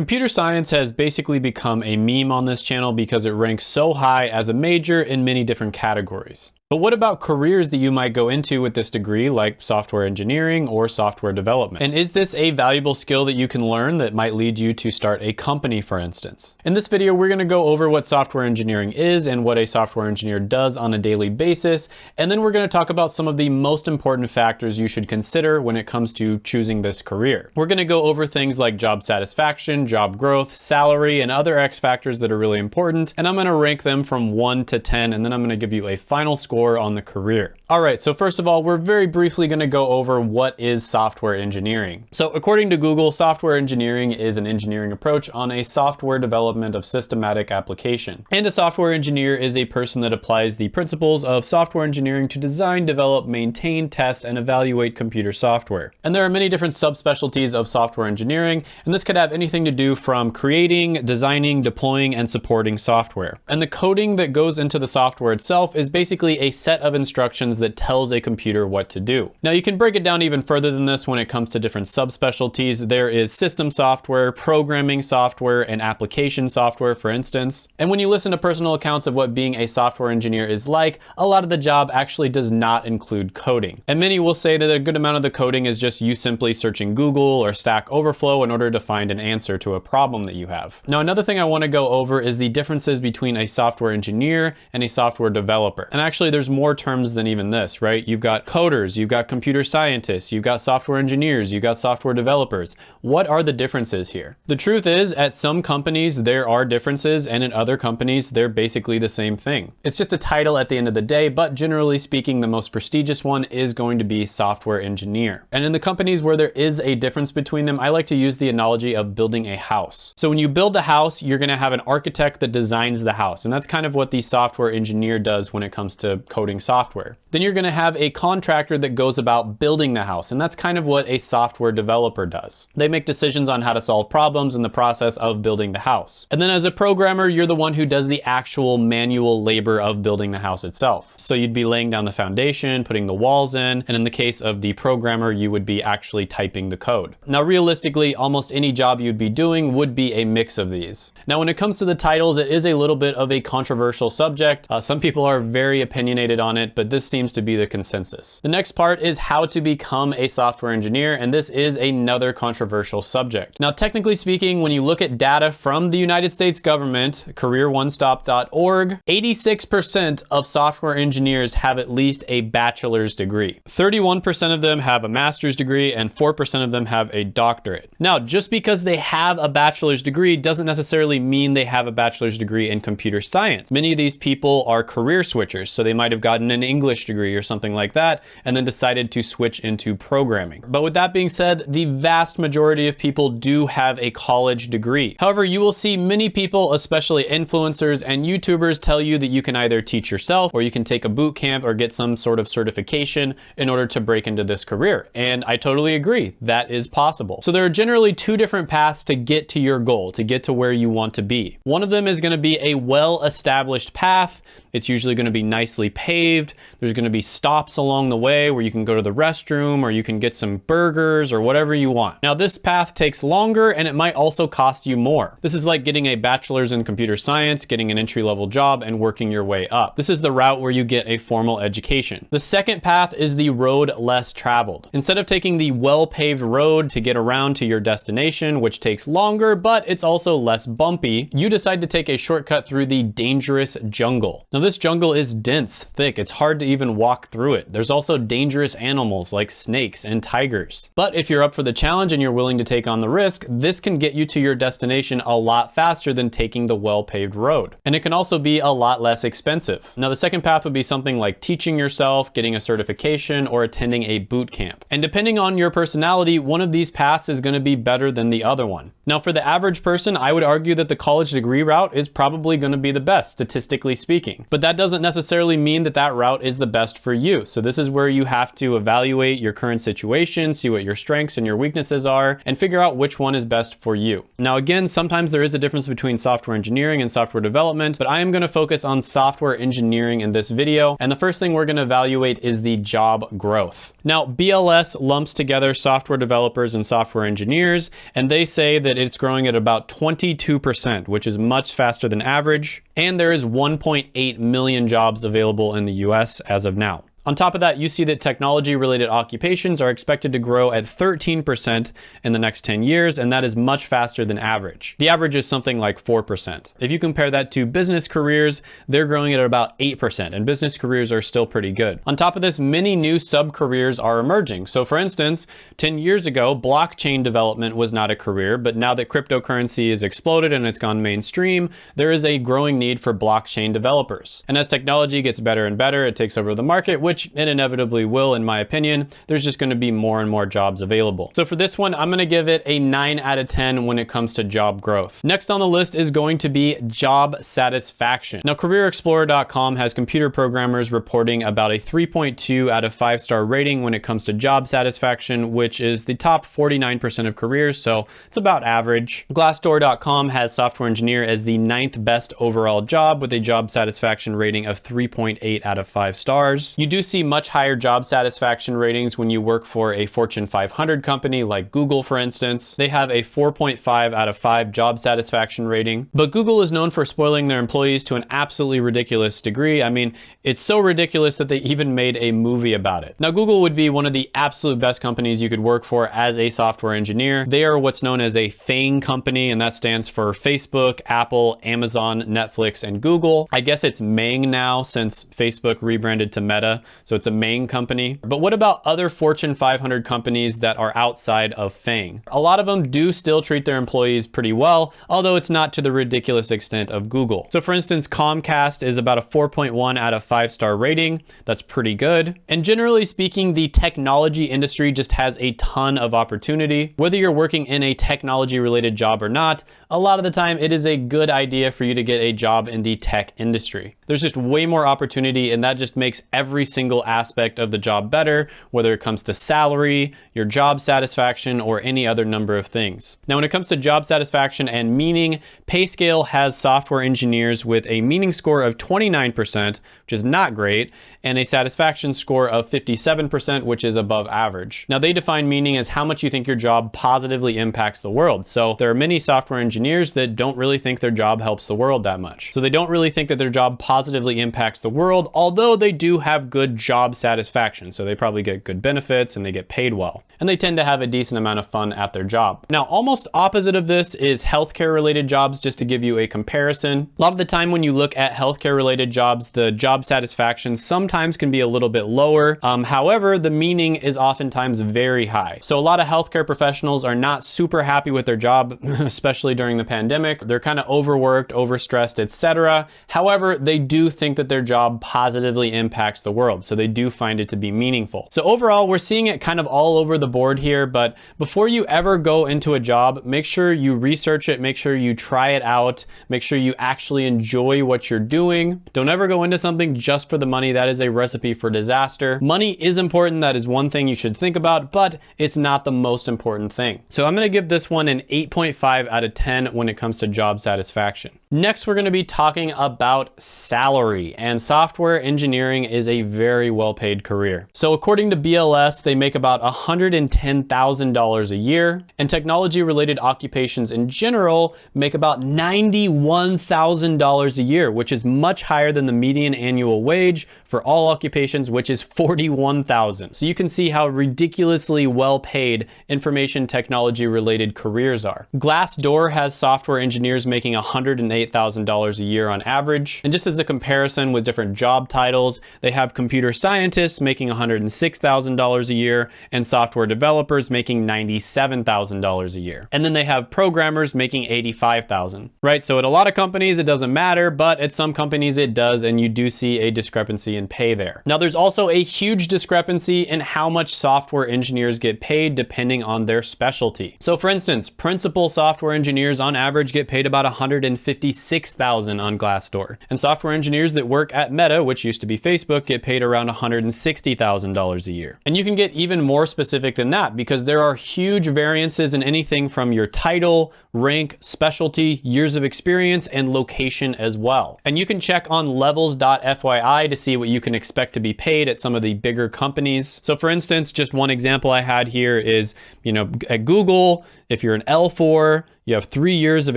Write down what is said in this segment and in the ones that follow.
Computer science has basically become a meme on this channel because it ranks so high as a major in many different categories. But what about careers that you might go into with this degree like software engineering or software development? And is this a valuable skill that you can learn that might lead you to start a company, for instance? In this video, we're gonna go over what software engineering is and what a software engineer does on a daily basis. And then we're gonna talk about some of the most important factors you should consider when it comes to choosing this career. We're gonna go over things like job satisfaction, job growth, salary, and other X factors that are really important. And I'm gonna rank them from one to 10, and then I'm gonna give you a final score score on the career. All right, so first of all, we're very briefly gonna go over what is software engineering. So according to Google, software engineering is an engineering approach on a software development of systematic application. And a software engineer is a person that applies the principles of software engineering to design, develop, maintain, test, and evaluate computer software. And there are many different subspecialties of software engineering, and this could have anything to do from creating, designing, deploying, and supporting software. And the coding that goes into the software itself is basically a set of instructions that tells a computer what to do. Now you can break it down even further than this when it comes to different subspecialties. There is system software, programming software, and application software, for instance. And when you listen to personal accounts of what being a software engineer is like, a lot of the job actually does not include coding. And many will say that a good amount of the coding is just you simply searching Google or Stack Overflow in order to find an answer to a problem that you have. Now another thing I want to go over is the differences between a software engineer and a software developer. And actually there's more terms than even this, right? You've got coders, you've got computer scientists, you've got software engineers, you've got software developers. What are the differences here? The truth is, at some companies, there are differences, and in other companies, they're basically the same thing. It's just a title at the end of the day, but generally speaking, the most prestigious one is going to be software engineer. And in the companies where there is a difference between them, I like to use the analogy of building a house. So when you build a house, you're gonna have an architect that designs the house, and that's kind of what the software engineer does when it comes to coding software. Then you're gonna have a contractor that goes about building the house, and that's kind of what a software developer does. They make decisions on how to solve problems in the process of building the house. And then as a programmer, you're the one who does the actual manual labor of building the house itself. So you'd be laying down the foundation, putting the walls in, and in the case of the programmer, you would be actually typing the code. Now, realistically, almost any job you'd be doing would be a mix of these. Now, when it comes to the titles, it is a little bit of a controversial subject. Uh, some people are very opinionated on it, but this seems to be the consensus. The next part is how to become a software engineer, and this is another controversial subject. Now, technically speaking, when you look at data from the United States government, careeronestop.org, 86% of software engineers have at least a bachelor's degree. 31% of them have a master's degree and 4% of them have a doctorate. Now, just because they have a bachelor's degree doesn't necessarily mean they have a bachelor's degree in computer science. Many of these people are career switchers, so they might have have gotten an English degree or something like that, and then decided to switch into programming. But with that being said, the vast majority of people do have a college degree. However, you will see many people, especially influencers and YouTubers, tell you that you can either teach yourself or you can take a boot camp or get some sort of certification in order to break into this career. And I totally agree, that is possible. So there are generally two different paths to get to your goal, to get to where you want to be. One of them is gonna be a well-established path. It's usually gonna be nicely paved. There's gonna be stops along the way where you can go to the restroom or you can get some burgers or whatever you want. Now this path takes longer and it might also cost you more. This is like getting a bachelor's in computer science, getting an entry level job and working your way up. This is the route where you get a formal education. The second path is the road less traveled. Instead of taking the well-paved road to get around to your destination, which takes longer, but it's also less bumpy, you decide to take a shortcut through the dangerous jungle. Now this jungle is dense, thick. It's hard to even walk through it. There's also dangerous animals like snakes and tigers. But if you're up for the challenge and you're willing to take on the risk, this can get you to your destination a lot faster than taking the well-paved road. And it can also be a lot less expensive. Now the second path would be something like teaching yourself, getting a certification, or attending a boot camp. And depending on your personality, one of these paths is gonna be better than the other one. Now for the average person, I would argue that the college degree route is probably gonna be the best, statistically speaking. But that doesn't necessarily mean that that route is the best for you. So this is where you have to evaluate your current situation, see what your strengths and your weaknesses are, and figure out which one is best for you. Now, again, sometimes there is a difference between software engineering and software development, but I am gonna focus on software engineering in this video. And the first thing we're gonna evaluate is the job growth. Now, BLS lumps together software developers and software engineers, and they say that it's growing at about 22%, which is much faster than average. And there is 1.8 million jobs available in the US as of now. On top of that, you see that technology related occupations are expected to grow at 13% in the next 10 years, and that is much faster than average. The average is something like 4%. If you compare that to business careers, they're growing at about 8%, and business careers are still pretty good. On top of this, many new sub-careers are emerging. So for instance, 10 years ago, blockchain development was not a career, but now that cryptocurrency has exploded and it's gone mainstream, there is a growing need for blockchain developers. And as technology gets better and better, it takes over the market, which it inevitably will in my opinion, there's just gonna be more and more jobs available. So for this one, I'm gonna give it a nine out of 10 when it comes to job growth. Next on the list is going to be job satisfaction. Now careerexplorer.com has computer programmers reporting about a 3.2 out of five star rating when it comes to job satisfaction, which is the top 49% of careers. So it's about average. Glassdoor.com has software engineer as the ninth best overall job with a job satisfaction rating of 3.8 out of five stars. You do see much higher job satisfaction ratings when you work for a Fortune 500 company like Google, for instance. They have a 4.5 out of 5 job satisfaction rating. But Google is known for spoiling their employees to an absolutely ridiculous degree. I mean, it's so ridiculous that they even made a movie about it. Now, Google would be one of the absolute best companies you could work for as a software engineer. They are what's known as a FANG company, and that stands for Facebook, Apple, Amazon, Netflix, and Google. I guess it's Mang now since Facebook rebranded to Meta. So it's a main company. But what about other Fortune 500 companies that are outside of FANG? A lot of them do still treat their employees pretty well, although it's not to the ridiculous extent of Google. So for instance, Comcast is about a 4.1 out of 5 star rating. That's pretty good. And generally speaking, the technology industry just has a ton of opportunity. Whether you're working in a technology related job or not, a lot of the time it is a good idea for you to get a job in the tech industry. There's just way more opportunity and that just makes every single single aspect of the job better, whether it comes to salary, your job satisfaction, or any other number of things. Now, when it comes to job satisfaction and meaning, PayScale has software engineers with a meaning score of 29%, which is not great, and a satisfaction score of 57%, which is above average. Now, they define meaning as how much you think your job positively impacts the world. So there are many software engineers that don't really think their job helps the world that much. So they don't really think that their job positively impacts the world, although they do have good good job satisfaction. So they probably get good benefits and they get paid well. And they tend to have a decent amount of fun at their job. Now, almost opposite of this is healthcare related jobs, just to give you a comparison. A lot of the time when you look at healthcare related jobs, the job satisfaction sometimes can be a little bit lower. Um, however, the meaning is oftentimes very high. So a lot of healthcare professionals are not super happy with their job, especially during the pandemic. They're kind of overworked, overstressed, etc. However, they do think that their job positively impacts the world so they do find it to be meaningful. So overall, we're seeing it kind of all over the board here, but before you ever go into a job, make sure you research it, make sure you try it out, make sure you actually enjoy what you're doing. Don't ever go into something just for the money. That is a recipe for disaster. Money is important. That is one thing you should think about, but it's not the most important thing. So I'm gonna give this one an 8.5 out of 10 when it comes to job satisfaction. Next, we're gonna be talking about salary and software engineering is a very well-paid career. So according to BLS, they make about $110,000 a year and technology-related occupations in general make about $91,000 a year, which is much higher than the median annual wage for all occupations, which is 41,000. So you can see how ridiculously well-paid information technology related careers are. Glassdoor has software engineers making 108 $8,000 a year on average. And just as a comparison with different job titles, they have computer scientists making $106,000 a year and software developers making $97,000 a year. And then they have programmers making $85,000, right? So at a lot of companies, it doesn't matter, but at some companies it does, and you do see a discrepancy in pay there. Now there's also a huge discrepancy in how much software engineers get paid depending on their specialty. So for instance, principal software engineers on average get paid about 150 56,000 on Glassdoor. And software engineers that work at Meta, which used to be Facebook, get paid around $160,000 a year. And you can get even more specific than that because there are huge variances in anything from your title, rank, specialty, years of experience, and location as well. And you can check on levels.fyi to see what you can expect to be paid at some of the bigger companies. So for instance, just one example I had here is, you know, at Google, if you're an L4, you have three years of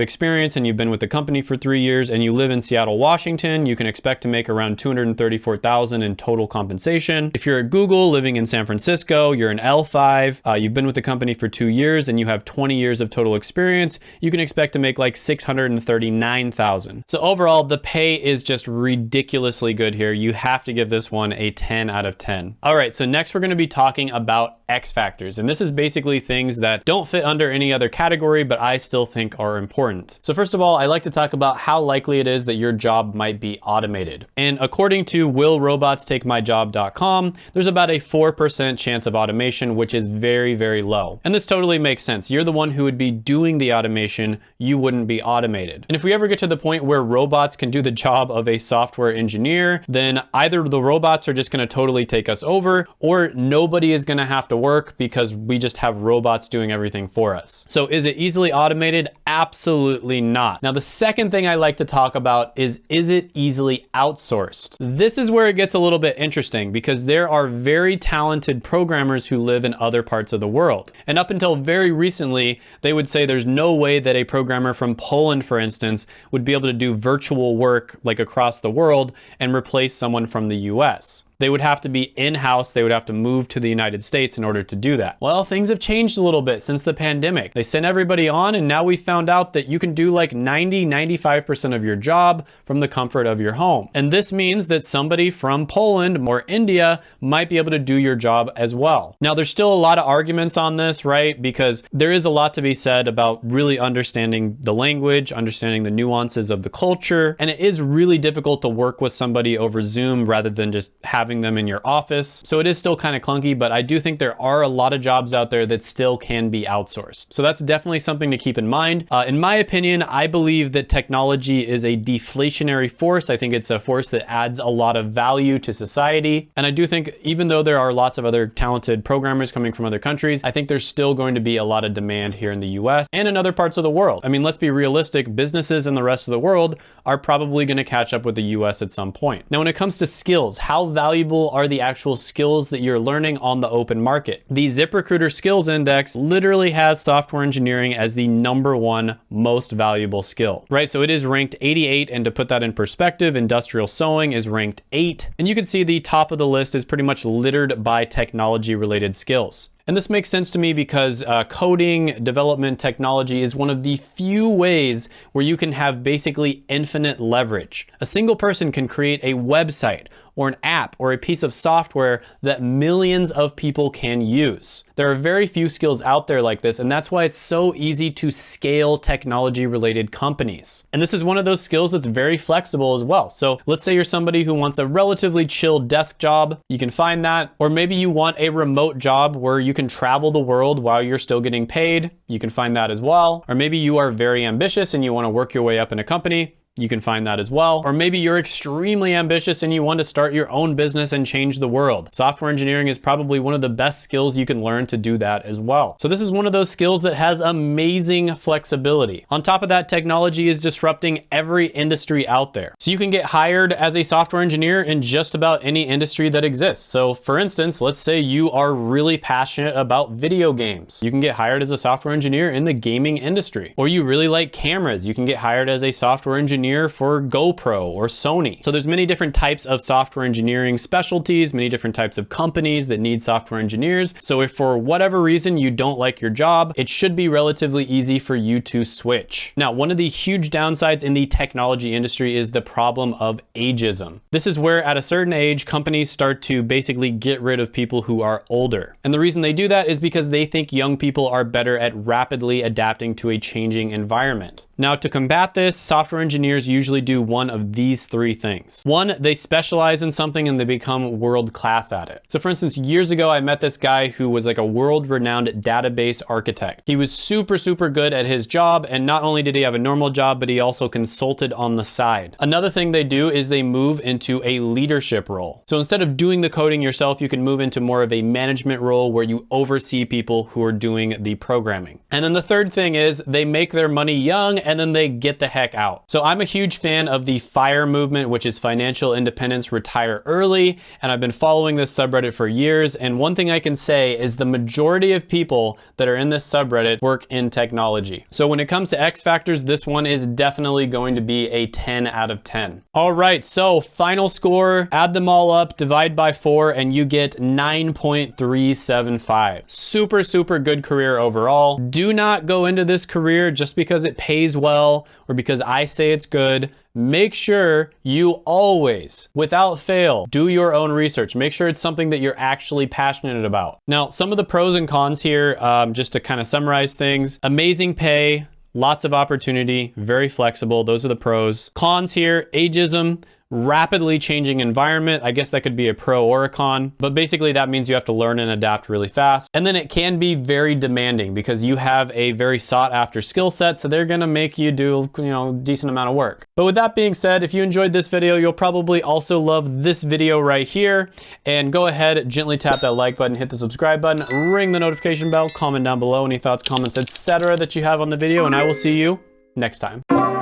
experience and you've been with the company for three years and you live in Seattle, Washington, you can expect to make around 234,000 in total compensation. If you're at Google living in San Francisco, you're an L5, uh, you've been with the company for two years and you have 20 years of total experience, you can expect to make like 639,000. So overall, the pay is just ridiculously good here. You have to give this one a 10 out of 10. All right, so next we're gonna be talking about X factors. And this is basically things that don't fit under any other category, but I still still think are important. So first of all, I like to talk about how likely it is that your job might be automated. And according to willrobotstakemyjob.com, there's about a 4% chance of automation, which is very, very low. And this totally makes sense. You're the one who would be doing the automation, you wouldn't be automated. And if we ever get to the point where robots can do the job of a software engineer, then either the robots are just gonna totally take us over, or nobody is gonna have to work because we just have robots doing everything for us. So is it easily automated? Automated? Absolutely not. Now, the second thing I like to talk about is, is it easily outsourced? This is where it gets a little bit interesting because there are very talented programmers who live in other parts of the world. And up until very recently, they would say there's no way that a programmer from Poland, for instance, would be able to do virtual work like across the world and replace someone from the US they would have to be in-house. They would have to move to the United States in order to do that. Well, things have changed a little bit since the pandemic. They sent everybody on and now we found out that you can do like 90, 95% of your job from the comfort of your home. And this means that somebody from Poland or India might be able to do your job as well. Now, there's still a lot of arguments on this, right? Because there is a lot to be said about really understanding the language, understanding the nuances of the culture. And it is really difficult to work with somebody over Zoom rather than just having having them in your office. So it is still kind of clunky, but I do think there are a lot of jobs out there that still can be outsourced. So that's definitely something to keep in mind. Uh, in my opinion, I believe that technology is a deflationary force. I think it's a force that adds a lot of value to society. And I do think even though there are lots of other talented programmers coming from other countries, I think there's still going to be a lot of demand here in the US and in other parts of the world. I mean, let's be realistic, businesses in the rest of the world are probably gonna catch up with the US at some point. Now, when it comes to skills, how valuable valuable are the actual skills that you're learning on the open market. The ZipRecruiter Skills Index literally has software engineering as the number one most valuable skill, right? So it is ranked 88, and to put that in perspective, industrial sewing is ranked eight. And you can see the top of the list is pretty much littered by technology related skills. And this makes sense to me because uh, coding, development, technology is one of the few ways where you can have basically infinite leverage. A single person can create a website or an app or a piece of software that millions of people can use. There are very few skills out there like this, and that's why it's so easy to scale technology related companies. And this is one of those skills that's very flexible as well. So let's say you're somebody who wants a relatively chill desk job, you can find that. Or maybe you want a remote job where you can travel the world while you're still getting paid, you can find that as well. Or maybe you are very ambitious and you wanna work your way up in a company, you can find that as well. Or maybe you're extremely ambitious and you want to start your own business and change the world. Software engineering is probably one of the best skills you can learn to do that as well. So this is one of those skills that has amazing flexibility. On top of that, technology is disrupting every industry out there. So you can get hired as a software engineer in just about any industry that exists. So for instance, let's say you are really passionate about video games. You can get hired as a software engineer in the gaming industry. Or you really like cameras. You can get hired as a software engineer engineer for GoPro or Sony. So there's many different types of software engineering specialties, many different types of companies that need software engineers. So if for whatever reason you don't like your job, it should be relatively easy for you to switch. Now, one of the huge downsides in the technology industry is the problem of ageism. This is where at a certain age, companies start to basically get rid of people who are older. And the reason they do that is because they think young people are better at rapidly adapting to a changing environment. Now to combat this, software engineers usually do one of these three things. One, they specialize in something and they become world class at it. So for instance, years ago, I met this guy who was like a world renowned database architect. He was super, super good at his job. And not only did he have a normal job, but he also consulted on the side. Another thing they do is they move into a leadership role. So instead of doing the coding yourself, you can move into more of a management role where you oversee people who are doing the programming. And then the third thing is they make their money young and then they get the heck out. So I'm a huge fan of the FIRE movement, which is financial independence, retire early. And I've been following this subreddit for years. And one thing I can say is the majority of people that are in this subreddit work in technology. So when it comes to X factors, this one is definitely going to be a 10 out of 10. All right, so final score, add them all up, divide by four, and you get 9.375. Super, super good career overall. Do not go into this career just because it pays well or because I say it's good make sure you always, without fail, do your own research. Make sure it's something that you're actually passionate about. Now, some of the pros and cons here, um, just to kind of summarize things, amazing pay, lots of opportunity, very flexible. Those are the pros. Cons here, ageism, rapidly changing environment. I guess that could be a pro or a con, but basically that means you have to learn and adapt really fast. And then it can be very demanding because you have a very sought after skill set. So they're gonna make you do, you know, decent amount of work. But with that being said, if you enjoyed this video, you'll probably also love this video right here. And go ahead, gently tap that like button, hit the subscribe button, ring the notification bell, comment down below any thoughts, comments, etc. that you have on the video, and I will see you next time.